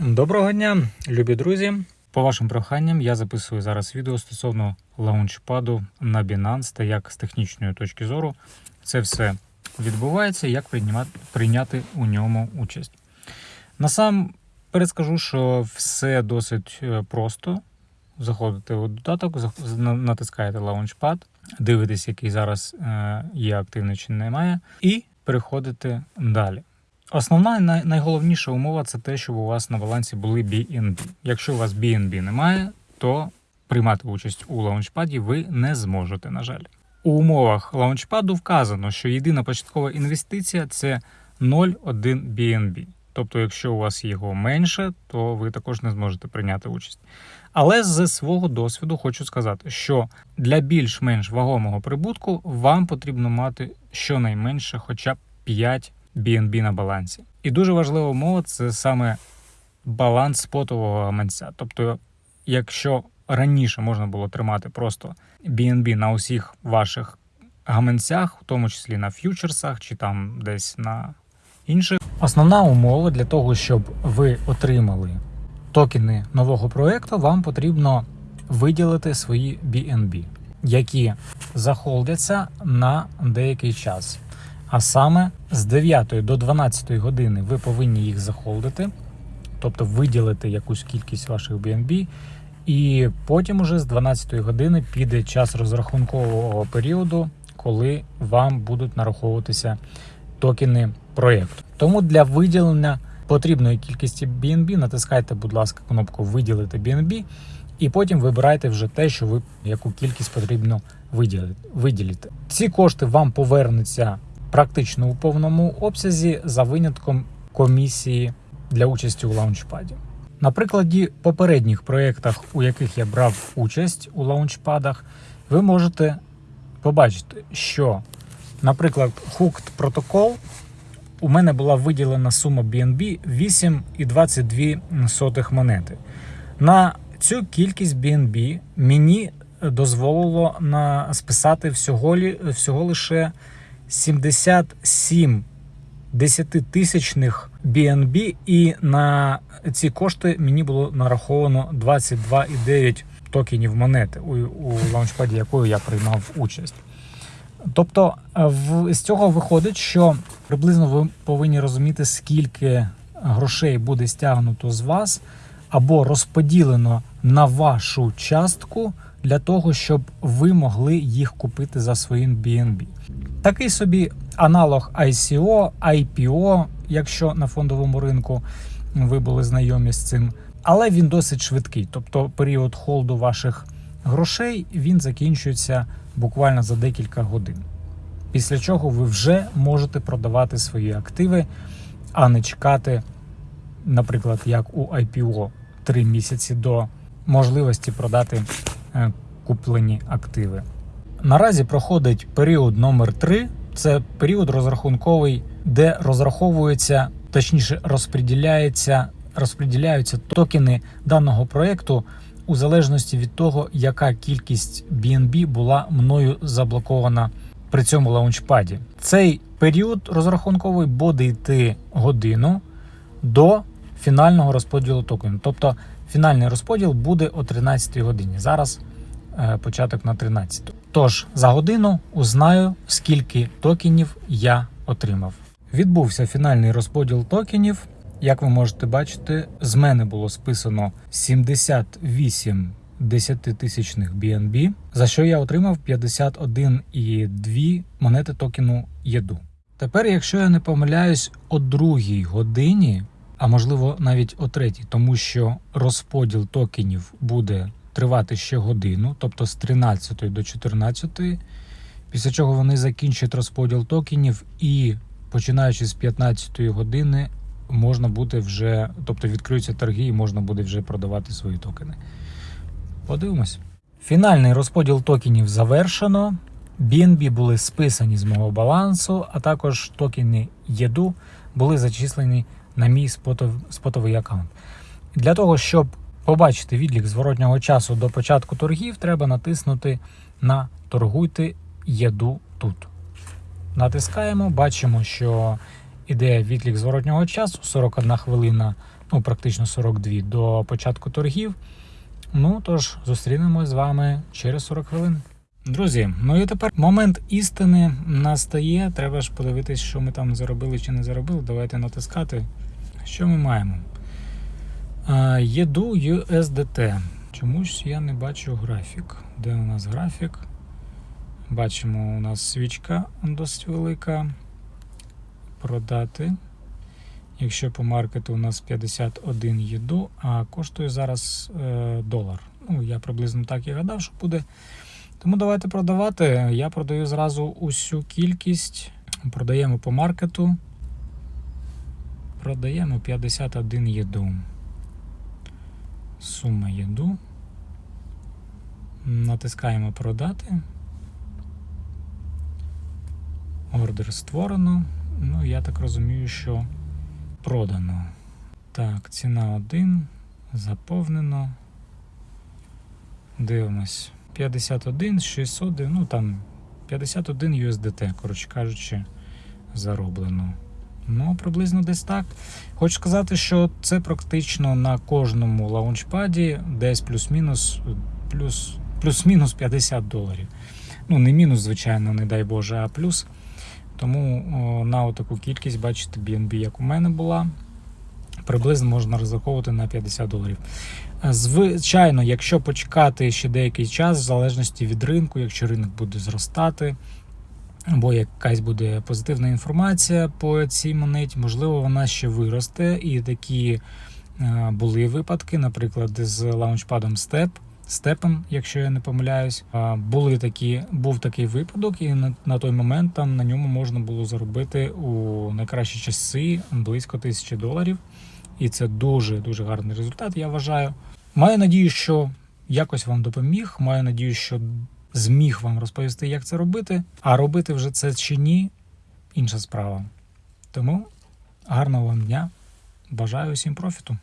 Доброго дня, любі друзі. По вашим проханням я записую зараз відео стосовно лаунчпаду на Binance та як з технічної точки зору це все відбувається, як прийняти, у ньому участь. Насамперед скажу, що все досить е, просто. Заходите у додаток, натискаєте Launchpad, дивитесь, який зараз е, є активний чи немає, і переходите далі. Основна най- найголовніша умова це те, щоб у вас на балансі були BNB. Якщо у вас BNB немає, то приймати участь у лаунчпаді ви не зможете, на жаль. У умовах лаунчпаду вказано, що єдина початкова інвестиція це 0,1 BNB. Тобто, якщо у вас його менше, то ви також не зможете прийняти участь. Але з свого досвіду хочу сказати, що для більш-менш вагомого прибутку вам потрібно мати щонайменше хоча б 5 BNB на балансі. І дуже важлива умова це саме баланс спотового гаманця. Тобто, якщо раніше можна було тримати просто BNB на усіх ваших гаманцях, в тому числі на ф'ючерсах чи там десь на інших. Основна умова для того, щоб ви отримали токени нового проекту, вам потрібно виділити свої BNB, які захолдяться на деякий час. А саме з 9 до 12 години ви повинні їх захолдити, тобто виділити якусь кількість ваших BNB, і потім уже з 12 години піде час розрахункового періоду, коли вам будуть нараховуватися токени проєкту. Тому для виділення потрібної кількості BNB натискайте, будь ласка, кнопку Виділити BNB, і потім вибирайте вже те, що ви яку кількість потрібно виділити. Ці кошти вам повернуться практично у повному обсязі за винятком комісії для участі у лаунчпаді. На прикладі попередніх проєктах, у яких я брав участь у лаунчпадах, ви можете побачити, що, наприклад, Hooked Protocol у мене була виділена сума BNB 8,22 монети. На цю кількість BNB мені дозволило списати всього, всього лише 77 десятитисячних BNB, і на ці кошти мені було нараховано 22,9 токенів монети у, у лаунчпаді, якою я приймав участь. Тобто, е, в, з цього виходить, що приблизно ви повинні розуміти, скільки грошей буде стягнуто з вас або розподілено на вашу частку для того, щоб ви могли їх купити за своїм BNB. Такий собі аналог ICO, IPO, якщо на фондовому ринку ви були знайомі з цим. Але він досить швидкий. Тобто період холду ваших грошей він закінчується буквально за декілька годин. Після чого ви вже можете продавати свої активи, а не чекати, наприклад, як у IPO 3 місяці до можливості продати куплені активи. Наразі проходить період номер 3 це період розрахунковий, де розраховується, точніше, розподіляється, розподіляються токени даного проекту у залежності від того, яка кількість BNB була мною заблокована при цьому лаунчпаді. Цей період розрахунковий буде йти годину до фінального розподілу токенів. Тобто фінальний розподіл буде о 13 годині. Зараз е, початок на 13. Тож за годину узнаю, скільки токенів я отримав. Відбувся фінальний розподіл токенів. Як ви можете бачити, з мене було списано 78 десятитисячних BNB, за що я отримав 51,2 монети токену єду. Тепер, якщо я не помиляюсь, о другій годині, а можливо навіть о третій, тому що розподіл токенів буде тривати ще годину, тобто з 13 до 14, після чого вони закінчать розподіл токенів і починаючи з 15 години можна буде вже, тобто відкриються торги і можна буде вже продавати свої токени. Подивимось. Фінальний розподіл токенів завершено. BNB були списані з мого балансу, а також токени ЄДУ були зачислені на мій спотов, спотовий аккаунт. Для того, щоб побачити відлік зворотнього часу до початку торгів, треба натиснути на Торгуйте ЄДУ тут. Натискаємо, бачимо, що іде відлік зворотнього часу 41 хвилина ну практично 42 до початку торгів. Ну тож зустрінемось з вами через 40 хвилин. Друзі, ну і тепер момент істини настає. Треба ж подивитись, що ми там заробили чи не заробили. Давайте натискати. Що ми маємо? Єду USDT. Чомусь я не бачу графік. Де у нас графік? Бачимо, у нас свічка досить велика. Продати. Якщо по маркету у нас 51 єду, а коштує зараз е, долар. Ну, я приблизно так і гадав, що буде. Тому давайте продавати. Я продаю зразу усю кількість. Продаємо по маркету. Продаємо 51 єду. Сума єду. Натискаємо продати. Ордер створено. Ну, я так розумію, що продано. Так, ціна 1. Заповнено. Дивимось. 51, 600, ну там 51 USDT, коротше кажучи, зароблено. Ну, приблизно десь так. Хочу сказати, що це практично на кожному лаунчпаді десь плюс-мінус плюс, плюс-мінус 50 доларів. Ну, не мінус, звичайно, не дай Боже, а плюс. Тому о, на таку кількість, бачите, BNB, як у мене була, приблизно можна розраховувати на 50 доларів. Звичайно, якщо почекати ще деякий час, в залежності від ринку, якщо ринок буде зростати, або якась буде позитивна інформація по цій монеті, можливо, вона ще виросте. І такі е, були випадки, наприклад, з лаунчпадом Step. Степом, якщо я не помиляюсь, були такі, був такий випадок, і на, на той момент там на ньому можна було заробити у найкращі часи близько тисячі доларів. І це дуже дуже гарний результат, я вважаю. Маю надію, що якось вам допоміг. Маю надію, що зміг вам розповісти, як це робити. А робити вже це чи ні інша справа. Тому гарного вам дня. Бажаю усім профіту.